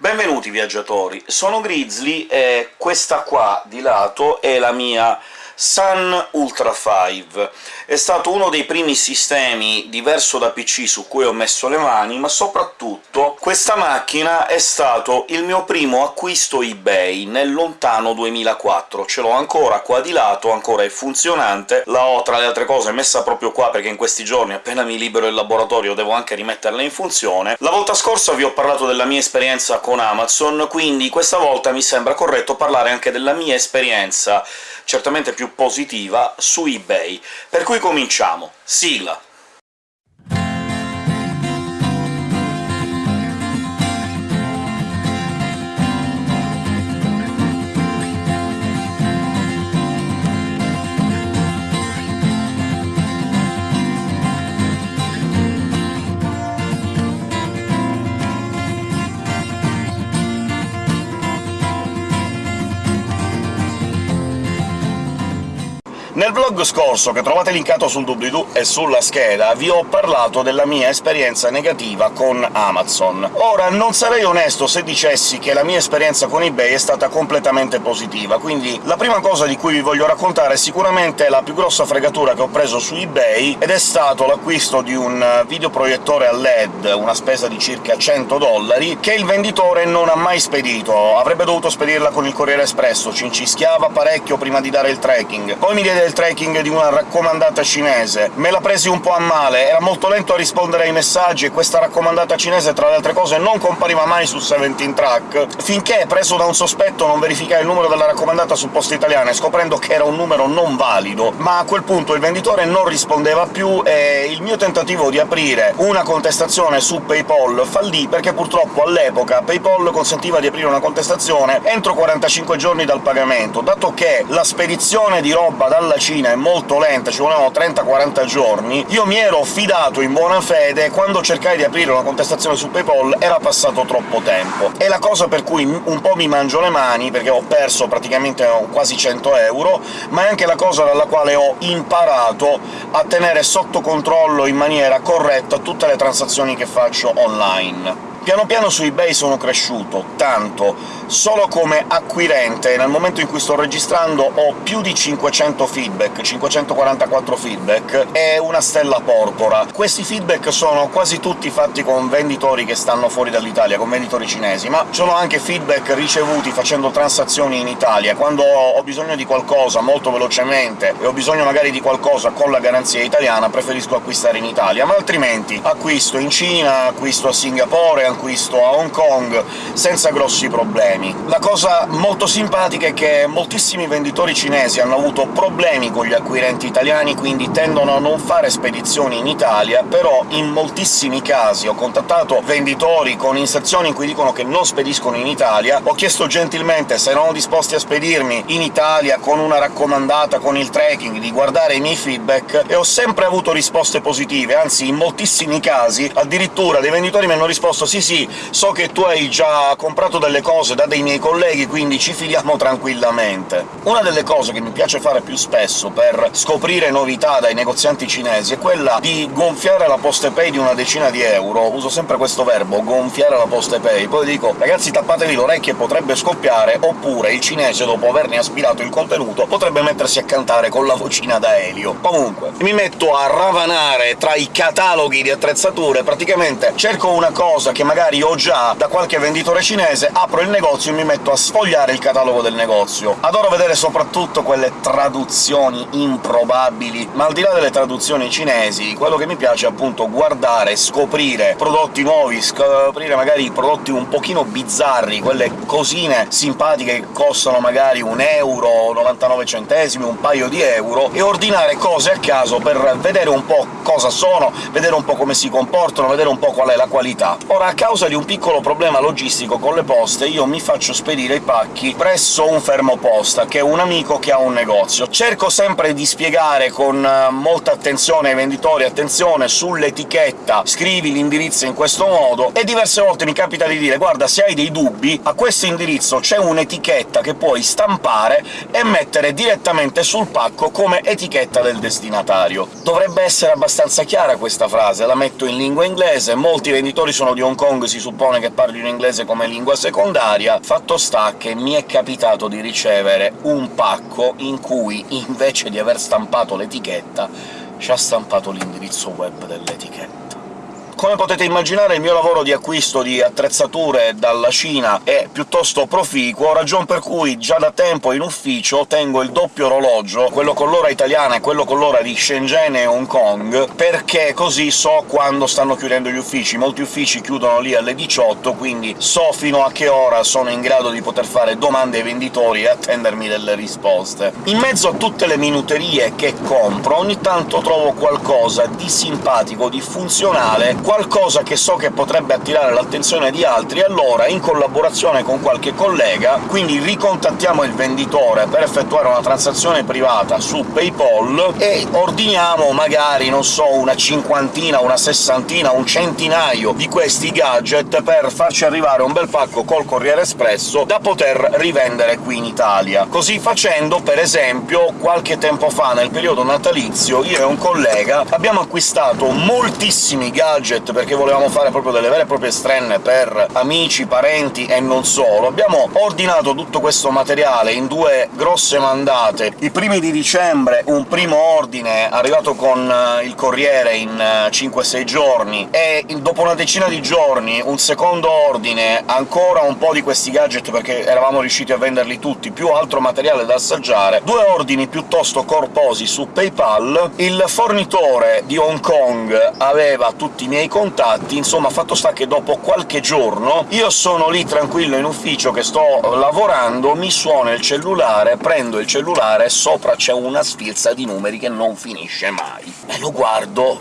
Benvenuti viaggiatori, sono Grizzly e questa qua di lato è la mia Sun Ultra 5. È stato uno dei primi sistemi diverso da PC su cui ho messo le mani, ma soprattutto questa macchina è stato il mio primo acquisto eBay nel lontano 2004. Ce l'ho ancora qua di lato, ancora è funzionante, la ho tra le altre cose messa proprio qua perché in questi giorni, appena mi libero il laboratorio, devo anche rimetterla in funzione. La volta scorsa vi ho parlato della mia esperienza con Amazon, quindi questa volta mi sembra corretto parlare anche della mia esperienza certamente più positiva su eBay. Per cui cominciamo. Sigla! Nel vlog scorso, che trovate linkato sul doobly-doo e sulla scheda, vi ho parlato della mia esperienza negativa con Amazon. Ora, non sarei onesto se dicessi che la mia esperienza con eBay è stata completamente positiva, quindi la prima cosa di cui vi voglio raccontare è sicuramente la più grossa fregatura che ho preso su eBay, ed è stato l'acquisto di un videoproiettore a LED, una spesa di circa 100 dollari, che il venditore non ha mai spedito. Avrebbe dovuto spedirla con il Corriere Espresso, ci incischiava parecchio prima di dare il tracking. Poi mi diede il tracking di una raccomandata cinese. Me la presi un po' a male, era molto lento a rispondere ai messaggi, e questa raccomandata cinese, tra le altre cose, non compariva mai su 17 Track, finché, preso da un sospetto, non verificai il numero della raccomandata su Poste Italiane, scoprendo che era un numero non valido, ma a quel punto il venditore non rispondeva più e il mio tentativo di aprire una contestazione su PayPal fallì, perché purtroppo all'epoca PayPal consentiva di aprire una contestazione entro 45 giorni dal pagamento, dato che la spedizione di roba dalla Cina è molto lenta, ci volevano 30-40 giorni, io mi ero fidato in buona fede, quando cercai di aprire una contestazione su PayPal era passato troppo tempo. È la cosa per cui un po' mi mangio le mani, perché ho perso praticamente quasi 100 euro, ma è anche la cosa dalla quale ho imparato a tenere sotto controllo in maniera corretta tutte le transazioni che faccio online. Piano piano su eBay sono cresciuto, tanto. Solo come acquirente, nel momento in cui sto registrando, ho più di 500 feedback, 544 feedback, e una stella porpora. Questi feedback sono quasi tutti fatti con venditori che stanno fuori dall'Italia, con venditori cinesi, ma sono anche feedback ricevuti facendo transazioni in Italia. Quando ho bisogno di qualcosa molto velocemente e ho bisogno magari di qualcosa con la garanzia italiana, preferisco acquistare in Italia, ma altrimenti acquisto in Cina, acquisto a Singapore, acquisto a Hong Kong senza grossi problemi. La cosa molto simpatica è che moltissimi venditori cinesi hanno avuto problemi con gli acquirenti italiani, quindi tendono a non fare spedizioni in Italia, però in moltissimi casi ho contattato venditori con inserzioni in cui dicono che non spediscono in Italia, ho chiesto gentilmente se erano disposti a spedirmi in Italia con una raccomandata, con il tracking, di guardare i miei feedback, e ho sempre avuto risposte positive, anzi in moltissimi casi addirittura dei venditori mi hanno risposto «Sì, sì, so che tu hai già comprato delle cose da dei miei colleghi, quindi ci fidiamo tranquillamente». Una delle cose che mi piace fare più spesso per scoprire novità dai negozianti cinesi è quella di gonfiare la PostePay di una decina di euro, uso sempre questo verbo, gonfiare la PostePay, poi dico «ragazzi tappatevi le orecchie, potrebbe scoppiare», oppure il cinese, dopo averne aspirato il contenuto, potrebbe mettersi a cantare con la vocina da Elio. Comunque, mi metto a ravanare tra i cataloghi di attrezzature, praticamente cerco una cosa che magari ho già da qualche venditore cinese, apro il negozio e mi metto a sfogliare il catalogo del negozio. Adoro vedere soprattutto quelle traduzioni improbabili, ma al di là delle traduzioni cinesi, quello che mi piace è appunto guardare, scoprire prodotti nuovi, scoprire magari prodotti un pochino bizzarri, quelle cosine simpatiche che costano magari un euro, 99 centesimi, un paio di euro, e ordinare cose a caso per vedere un po' cosa sono, vedere un po' come si comportano, vedere un po' qual è la qualità. Ora, a causa di un piccolo problema logistico con le poste, io mi faccio spedire i pacchi presso un fermoposta, che è un amico che ha un negozio. Cerco sempre di spiegare con molta attenzione ai venditori «attenzione, sull'etichetta scrivi l'indirizzo in questo modo», e diverse volte mi capita di dire «guarda, se hai dei dubbi, a questo indirizzo c'è un'etichetta che puoi stampare e mettere direttamente sul pacco come etichetta del destinatario». Dovrebbe essere abbastanza chiara questa frase, la metto in lingua inglese, molti venditori sono di Hong Kong Kong si suppone che parlino inglese come lingua secondaria, fatto sta che mi è capitato di ricevere un pacco in cui, invece di aver stampato l'etichetta, ci ha stampato l'indirizzo web dell'etichetta. Come potete immaginare il mio lavoro di acquisto di attrezzature dalla Cina è piuttosto proficuo, ragion per cui già da tempo in ufficio tengo il doppio orologio, quello con l'ora italiana e quello con l'ora di Shenzhen e Hong Kong, perché così so quando stanno chiudendo gli uffici. Molti uffici chiudono lì alle 18, quindi so fino a che ora sono in grado di poter fare domande ai venditori e attendermi delle risposte. In mezzo a tutte le minuterie che compro, ogni tanto trovo qualcosa di simpatico, di funzionale, qualcosa che so che potrebbe attirare l'attenzione di altri, allora, in collaborazione con qualche collega, quindi ricontattiamo il venditore per effettuare una transazione privata su PayPal e ordiniamo magari, non so, una cinquantina, una sessantina, un centinaio di questi gadget per farci arrivare un bel pacco col Corriere Espresso da poter rivendere qui in Italia. Così facendo, per esempio, qualche tempo fa, nel periodo natalizio, io e un collega abbiamo acquistato moltissimi gadget budget, perché volevamo fare proprio delle vere e proprie strenne per amici, parenti e non solo. Abbiamo ordinato tutto questo materiale in due grosse mandate. I primi di dicembre un primo ordine arrivato con eh, il Corriere in 5-6 eh, giorni, e dopo una decina di giorni un secondo ordine, ancora un po' di questi gadget perché eravamo riusciti a venderli tutti, più altro materiale da assaggiare, due ordini piuttosto corposi su PayPal, il fornitore di Hong Kong aveva tutti i miei contatti, insomma fatto sta che dopo qualche giorno io sono lì tranquillo in ufficio che sto lavorando, mi suona il cellulare, prendo il cellulare e sopra c'è una sfilza di numeri che non finisce mai. E lo guardo,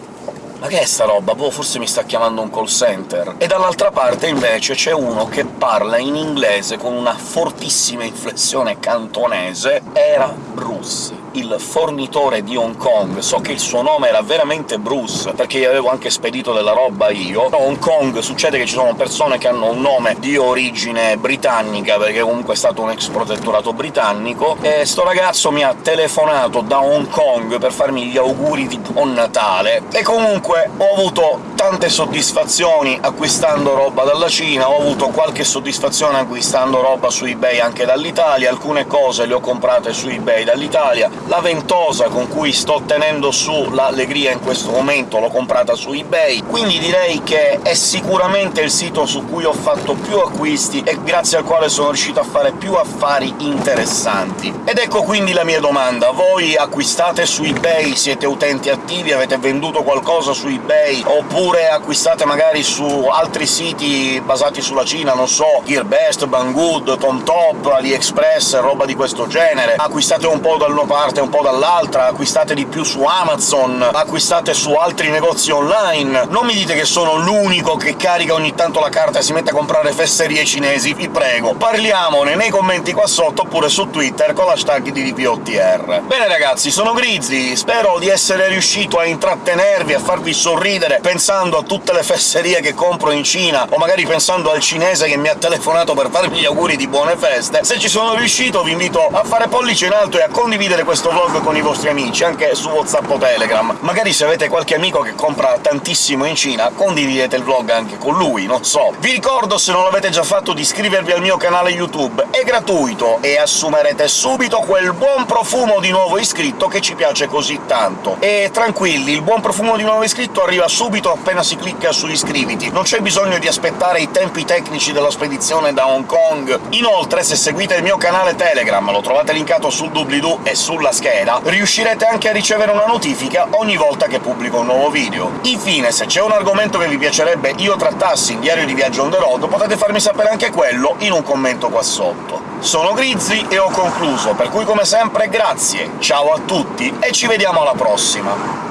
ma che è sta roba? Boh, forse mi sta chiamando un call center. E dall'altra parte, invece, c'è uno che parla in inglese con una fortissima inflessione cantonese. Era Bruce il fornitore di Hong Kong. So che il suo nome era veramente Bruce, perché gli avevo anche spedito della roba io. A Hong Kong succede che ci sono persone che hanno un nome di origine britannica, perché comunque è stato un ex protettorato britannico, e sto ragazzo mi ha telefonato da Hong Kong per farmi gli auguri di Buon Natale, e comunque ho avuto tante soddisfazioni acquistando roba dalla Cina, ho avuto qualche soddisfazione acquistando roba su eBay anche dall'Italia, alcune cose le ho comprate su eBay dall'Italia, la ventosa con cui sto tenendo su l'allegria in questo momento l'ho comprata su eBay, quindi direi che è sicuramente il sito su cui ho fatto più acquisti e grazie al quale sono riuscito a fare più affari interessanti. Ed ecco quindi la mia domanda. Voi acquistate su eBay? Siete utenti attivi? Avete venduto qualcosa su eBay? Oppure acquistate magari su altri siti basati sulla Cina, non so, GearBest, Banggood, TomTop, AliExpress, roba di questo genere? Acquistate un po' da una parte parte un po' dall'altra, acquistate di più su Amazon, acquistate su altri negozi online. Non mi dite che sono l'unico che carica ogni tanto la carta e si mette a comprare fesserie cinesi, vi prego. Parliamone nei commenti qua sotto, oppure su Twitter con l'hashtag di DPOTR. Bene ragazzi, sono Grizzly, spero di essere riuscito a intrattenervi, a farvi sorridere pensando a tutte le fesserie che compro in Cina, o magari pensando al cinese che mi ha telefonato per farmi gli auguri di buone feste. Se ci sono riuscito vi invito a fare pollice in alto e a condividere questo questo vlog con i vostri amici, anche su WhatsApp o Telegram. Magari se avete qualche amico che compra tantissimo in Cina, condividete il vlog anche con lui, non so. Vi ricordo, se non l'avete già fatto, di iscrivervi al mio canale YouTube, è gratuito, e assumerete subito quel buon profumo di nuovo iscritto che ci piace così tanto. E tranquilli, il buon profumo di nuovo iscritto arriva subito appena si clicca su iscriviti, non c'è bisogno di aspettare i tempi tecnici della spedizione da Hong Kong. Inoltre, se seguite il mio canale Telegram, lo trovate linkato sul doobly-doo e sulla sulla scheda, riuscirete anche a ricevere una notifica ogni volta che pubblico un nuovo video. Infine, se c'è un argomento che vi piacerebbe io trattassi in Diario di Viaggio on the road, potete farmi sapere anche quello in un commento qua sotto. Sono Grizzly e ho concluso, per cui come sempre grazie, ciao a tutti e ci vediamo alla prossima!